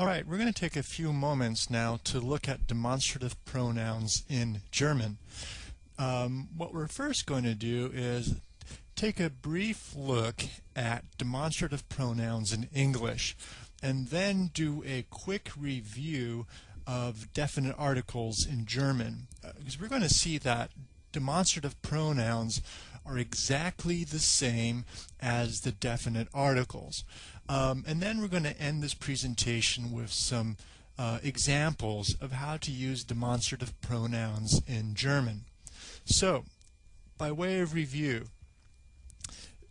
All right, we're going to take a few moments now to look at demonstrative pronouns in German. Um, what we're first going to do is take a brief look at demonstrative pronouns in English and then do a quick review of definite articles in German uh, because we're going to see that demonstrative pronouns are exactly the same as the definite articles. Um, and then we're going to end this presentation with some uh, examples of how to use demonstrative pronouns in German. So, by way of review,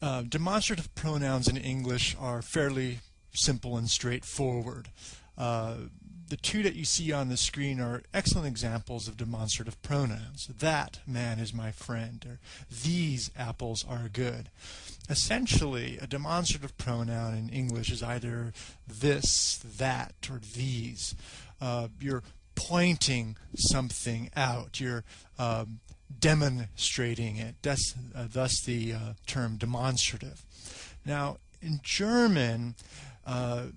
uh, demonstrative pronouns in English are fairly simple and straightforward. Uh, the two that you see on the screen are excellent examples of demonstrative pronouns. That man is my friend, or these apples are good. Essentially, a demonstrative pronoun in English is either this, that, or these. Uh, you're pointing something out. You're um, demonstrating it. That's uh, thus the uh, term demonstrative. Now, in German, uh,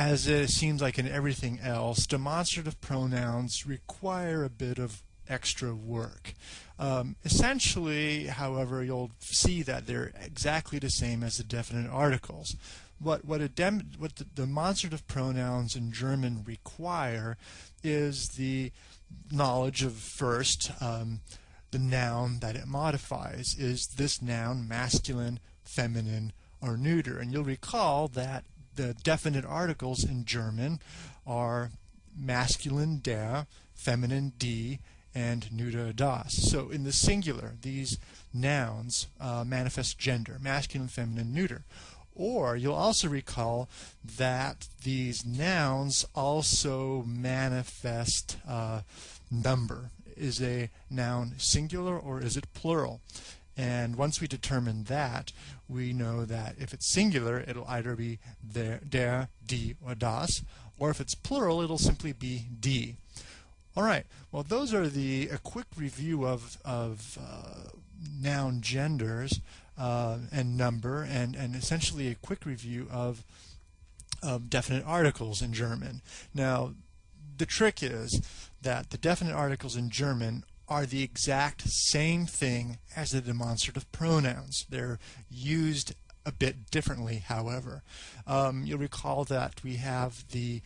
as it seems like in everything else, demonstrative pronouns require a bit of extra work. Um, essentially, however, you'll see that they're exactly the same as the definite articles. What, what, dem what the demonstrative pronouns in German require is the knowledge of first um, the noun that it modifies. Is this noun masculine, feminine, or neuter? And you'll recall that the definite articles in German are masculine der, feminine die, and neuter das. So in the singular, these nouns uh, manifest gender, masculine, feminine, neuter. Or you'll also recall that these nouns also manifest uh, number. Is a noun singular or is it plural? And once we determine that, we know that if it's singular, it'll either be der, der, die, or das, or if it's plural, it'll simply be die. All right, well, those are the a quick review of, of uh, noun genders uh, and number, and, and essentially a quick review of, of definite articles in German. Now, the trick is that the definite articles in German are the exact same thing as the demonstrative pronouns. They're used a bit differently, however. Um, you'll recall that we have the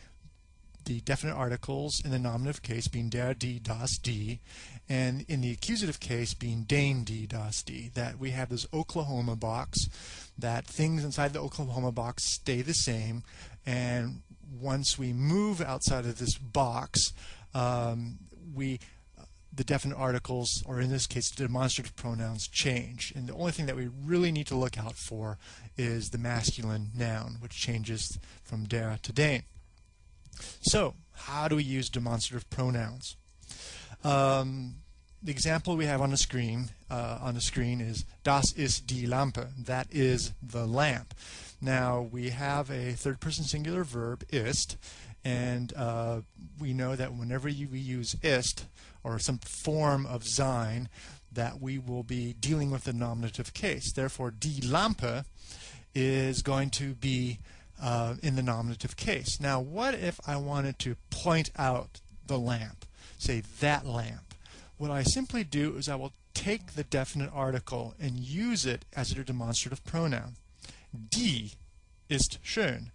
the definite articles in the nominative case being der, die, das, die, and in the accusative case being den, die, das, die, that we have this Oklahoma box, that things inside the Oklahoma box stay the same, and once we move outside of this box, um, we the definite articles, or in this case, demonstrative pronouns change. And the only thing that we really need to look out for is the masculine noun, which changes from der to den. So, how do we use demonstrative pronouns? Um, the example we have on the screen uh, on the screen is das ist die Lampe. That is the lamp. Now we have a third person singular verb ist, and uh, we know that whenever you, we use ist, or some form of sein, that we will be dealing with the nominative case. Therefore, die Lampe is going to be uh, in the nominative case. Now, what if I wanted to point out the lamp? Say, that lamp. What I simply do is I will take the definite article and use it as a demonstrative pronoun. Die ist schön.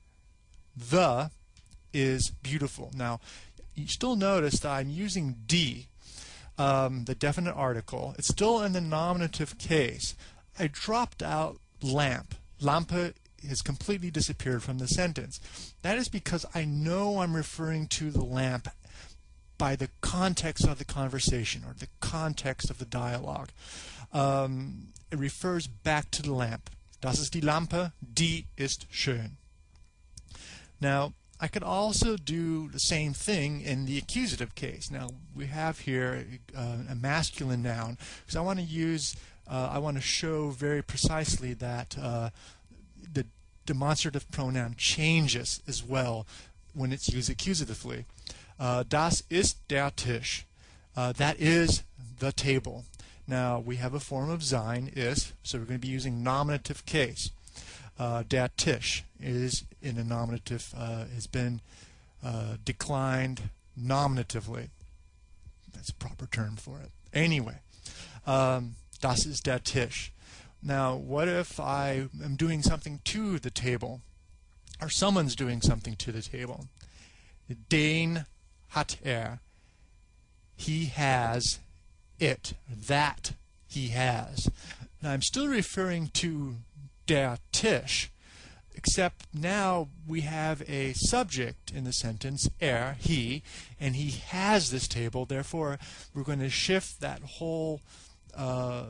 The is beautiful. Now, you still notice that I'm using die um, the definite article. It's still in the nominative case. I dropped out lamp. Lampe has completely disappeared from the sentence. That is because I know I'm referring to the lamp by the context of the conversation or the context of the dialogue. Um, it refers back to the lamp. Das ist die Lampe, die ist schön. Now, I could also do the same thing in the accusative case. Now we have here uh, a masculine noun because I want to use, uh, I want to show very precisely that uh, the demonstrative pronoun changes as well when it's used accusatively. Uh, das ist der Tisch. Uh, that is the table. Now we have a form of sein, ist, so we're going to be using nominative case. Uh, der Tisch is in a nominative, uh, has been uh, declined nominatively. That's a proper term for it. Anyway, um, das ist der Tisch. Now, what if I am doing something to the table? Or someone's doing something to the table. Den hat er. He has it. That he has. Now, I'm still referring to der Tisch, except now we have a subject in the sentence, er, he, and he has this table. Therefore, we're going to shift that whole uh,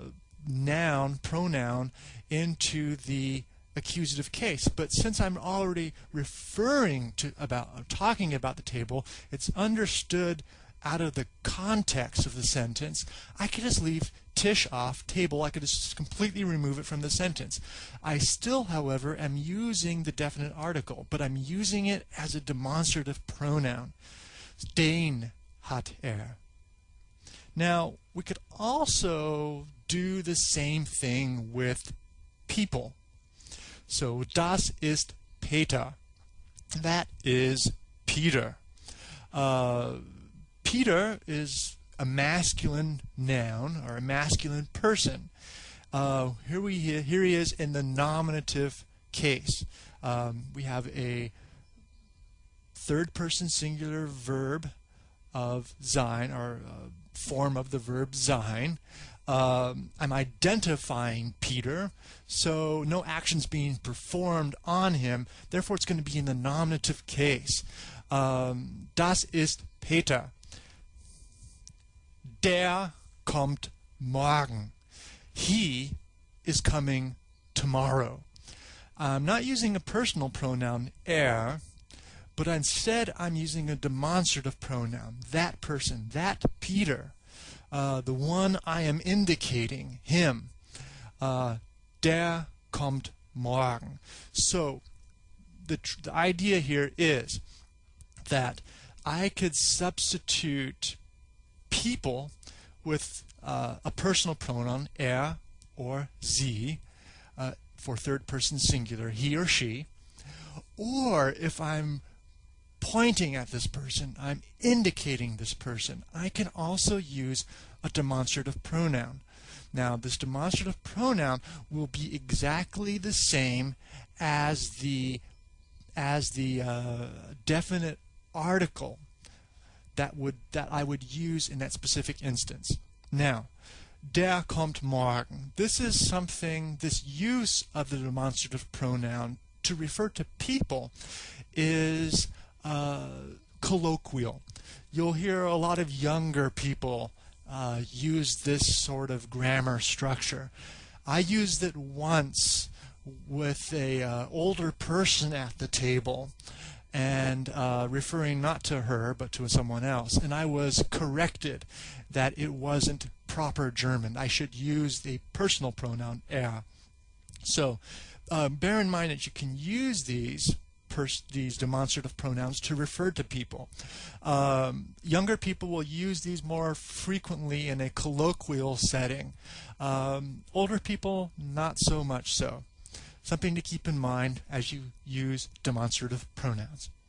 noun, pronoun, into the accusative case. But since I'm already referring to about talking about the table, it's understood out of the context of the sentence. I could just leave Tisch off table. I could just completely remove it from the sentence. I still, however, am using the definite article, but I'm using it as a demonstrative pronoun. Den hat er. Now, we could also do the same thing with people. So, das ist Peter. That is Peter. Uh, Peter is a masculine noun or a masculine person. Uh, here we here he is in the nominative case. Um, we have a third person singular verb of sein or uh, form of the verb sein. Um, I'm identifying Peter, so no action's being performed on him. Therefore, it's going to be in the nominative case. Um, das ist Peter. Der kommt morgen. He is coming tomorrow. I'm not using a personal pronoun, er, but instead I'm using a demonstrative pronoun, that person, that Peter, uh, the one I am indicating, him. Uh, der kommt morgen. So the, the idea here is that I could substitute people with uh, a personal pronoun er or sie uh, for third person singular, he or she. Or if I'm pointing at this person, I'm indicating this person, I can also use a demonstrative pronoun. Now, this demonstrative pronoun will be exactly the same as the as the uh, definite article that would that I would use in that specific instance. Now, der kommt morgen. This is something, this use of the demonstrative pronoun to refer to people is uh, colloquial. You'll hear a lot of younger people uh, use this sort of grammar structure. I used it once with a uh, older person at the table and uh, referring not to her but to someone else. And I was corrected that it wasn't proper German. I should use the personal pronoun er. So uh, bear in mind that you can use these these demonstrative pronouns to refer to people. Um, younger people will use these more frequently in a colloquial setting. Um, older people, not so much so something to keep in mind as you use demonstrative pronouns.